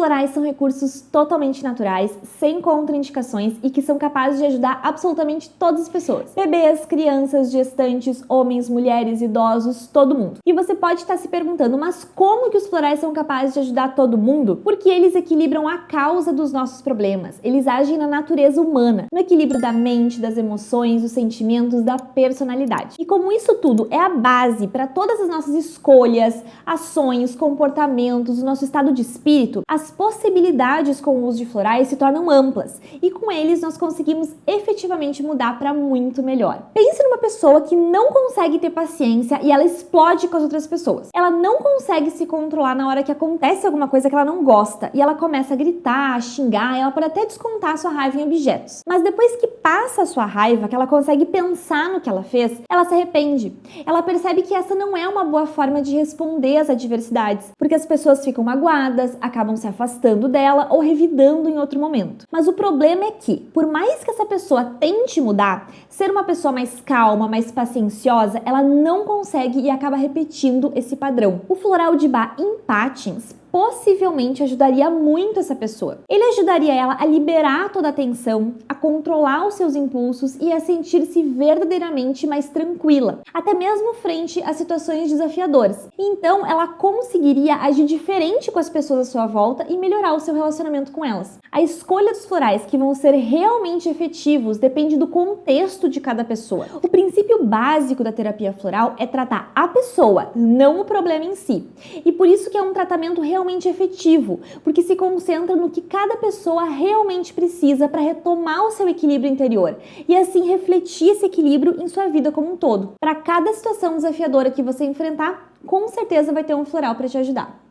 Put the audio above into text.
florais são recursos totalmente naturais, sem contraindicações e que são capazes de ajudar absolutamente todas as pessoas. Bebês, crianças, gestantes, homens, mulheres, idosos, todo mundo. E você pode estar se perguntando, mas como que os florais são capazes de ajudar todo mundo? Porque eles equilibram a causa dos nossos problemas. Eles agem na natureza humana, no equilíbrio da mente, das emoções, dos sentimentos, da personalidade. E como isso tudo é a base para todas as nossas escolhas, ações, comportamentos, o nosso estado de espírito, as possibilidades com o uso de florais se tornam amplas e com eles nós conseguimos efetivamente mudar para muito melhor. Pense numa pessoa que não consegue ter paciência e ela explode com as outras pessoas. Ela não consegue se controlar na hora que acontece alguma coisa que ela não gosta e ela começa a gritar, a xingar, ela pode até descontar sua raiva em objetos. Mas depois que passa a sua raiva, que ela consegue pensar no que ela fez, ela se arrepende. Ela percebe que essa não é uma boa forma de responder às adversidades, porque as pessoas ficam magoadas, acabam se afastando dela ou revidando em outro momento. Mas o problema é que, por mais que essa pessoa tente mudar, ser uma pessoa mais calma, mais pacienciosa, ela não consegue e acaba repetindo esse padrão. O floral de Bach em patins possivelmente ajudaria muito essa pessoa. Ele ajudaria ela a liberar toda a tensão, a controlar os seus impulsos e a sentir-se verdadeiramente mais tranquila, até mesmo frente a situações desafiadoras. Então, ela conseguiria agir diferente com as pessoas à sua volta e melhorar o seu relacionamento com elas. A escolha dos florais que vão ser realmente efetivos depende do contexto de cada pessoa. O princípio básico da terapia floral é tratar a pessoa, não o problema em si. E por isso que é um tratamento realmente realmente efetivo, porque se concentra no que cada pessoa realmente precisa para retomar o seu equilíbrio interior e assim refletir esse equilíbrio em sua vida como um todo. Para cada situação desafiadora que você enfrentar, com certeza vai ter um floral para te ajudar.